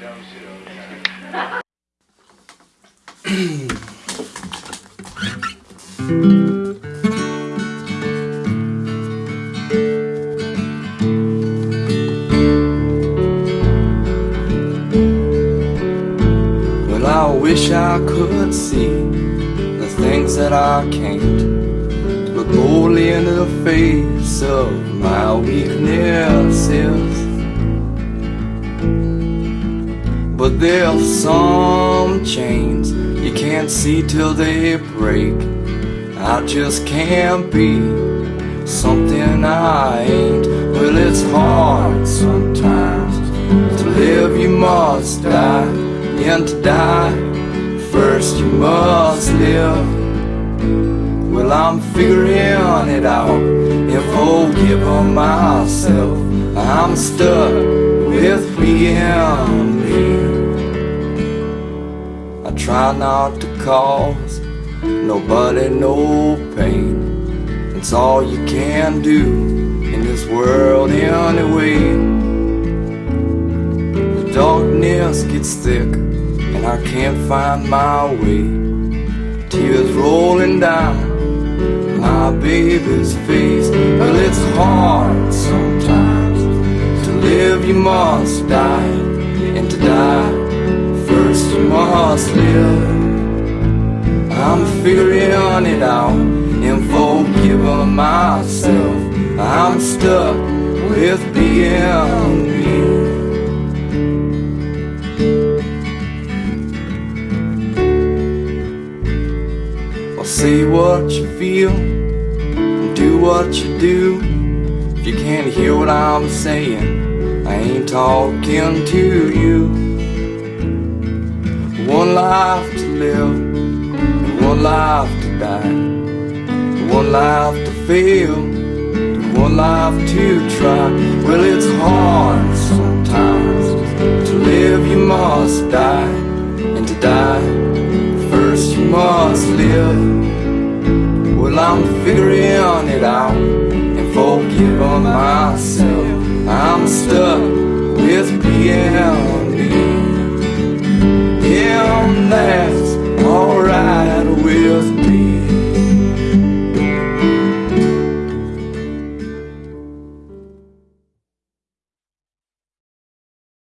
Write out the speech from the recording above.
Well, I wish I could see the things that I can't. Look boldly into the face of my weaknesses. But there's some chains you can't see till they break. I just can't be something I ain't. Well, it's hard sometimes to live, you must die, and to die, first you must live. Well, I'm figuring it out if I'll forgiving myself. I'm stuck with being try not to cause nobody no pain. It's all you can do in this world anyway. The darkness gets thick and I can't find my way. Tears rolling down my baby's face. Well, it's hard sometimes to live, you must die, and to die, I'm figuring it out and forgiving myself. I'm stuck with being me. Well, say what you feel, and do what you do. If you can't hear what I'm saying, I ain't talking to you. One life to live, and one life to die, one life to feel, and one life to try. Well, it's hard sometimes to live, you must die, and to die, first you must live. Well, I'm figuring it out and forgiving myself. I'm stuck with being.